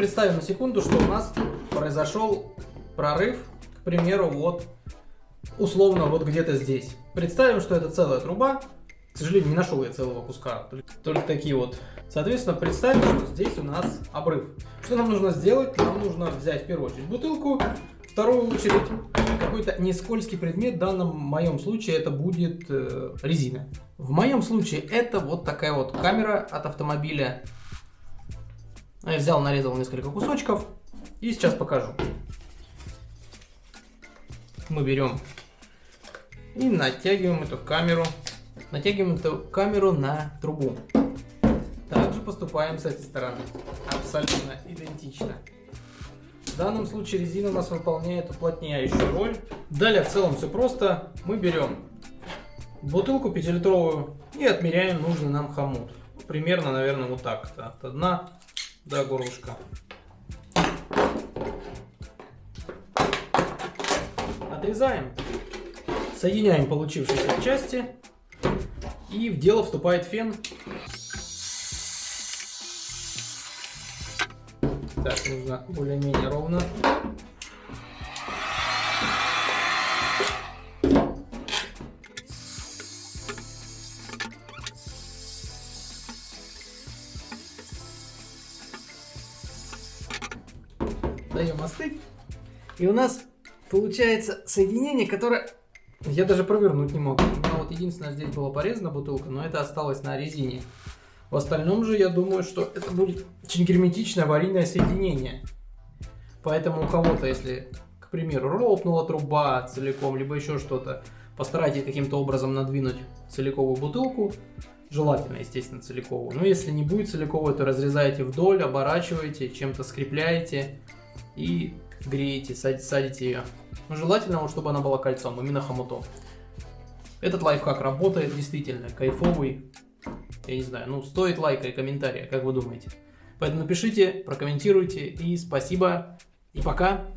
представим на секунду, что у нас произошел прорыв, к примеру, вот условно вот где-то здесь. Представим, что это целая труба. К сожалению, не нашел я целого куска, только, такие вот. Соответственно, представим, что здесь у нас обрыв. Что нам нужно сделать? Нам нужно взять в первую очередь бутылку, вторую очередь какой-то не скользкий предмет, в данном моем случае это будет э, резина. В моем случае это вот такая вот камера от автомобиля. Я взял, нарезал несколько кусочков и сейчас покажу. Мы берем и натягиваем эту камеру. Натягиваем эту камеру на трубу. Также поступаем с этой стороны. Абсолютно идентично. В данном случае резина у нас выполняет уплотняющую роль. Далее в целом все просто. Мы берем бутылку 5-литровую и отмеряем нужный нам хомут. Примерно, наверное, вот так. -то. От дна до горлышка. Отрезаем. Соединяем получившиеся части. И в дело вступает фен. Так, нужно более-менее ровно. Даем остыть. И у нас получается соединение, которое я даже провернуть не могу. У меня вот единственное здесь была порезана бутылка, но это осталось на резине. В остальном же я думаю, что это будет очень герметичное аварийное соединение. Поэтому у кого-то, если, к примеру, лопнула труба целиком, либо еще что-то, постарайтесь каким-то образом надвинуть целиковую бутылку. Желательно, естественно, целиковую. Но если не будет целиковой, то разрезаете вдоль, оборачиваете, чем-то скрепляете и греете, садите ее. Но желательно, чтобы она была кольцом, именно хомутом. Этот лайфхак работает, действительно, кайфовый. Я не знаю, ну стоит лайка и комментария, как вы думаете? Поэтому напишите, прокомментируйте и спасибо и пока.